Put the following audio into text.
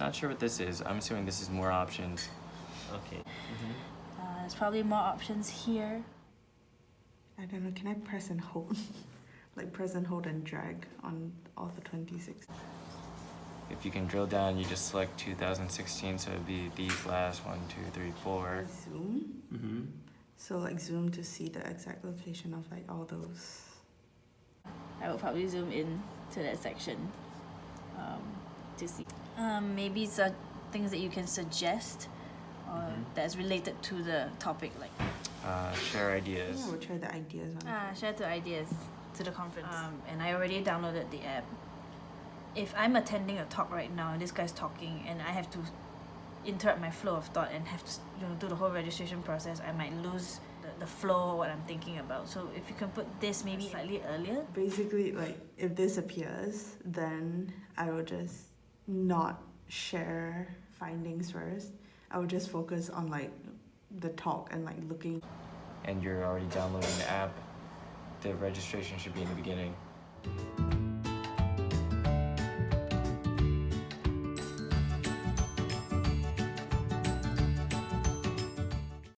not sure what this is. I'm assuming this is more options. Okay. Uh, there's probably more options here. I don't know, can I press and hold? like press and hold and drag on all the 26. If you can drill down, you just select 2016, so it'd be these last one, two, three, four. Zoom. Mm-hmm. So like zoom to see the exact location of like all those. I will probably zoom in to that section um, to see. Um, maybe some things that you can suggest or Mhm. that's related to the topic, like Uh, share ideas. Yeah, we'll try the ideas one. ah, share the ideas to the conference. Um, and I already downloaded the app. If I'm attending a talk right now and this guy's talking and I have to interrupt my flow of thought and have to you know do the whole registration process, I might lose the, the flow of what I'm thinking about. So if you can put this maybe slightly earlier, Basically, like if this appears, then I will just not share findings first. I would just focus on like the talk and like looking. And you're already downloading the app. The registration should be in the beginning.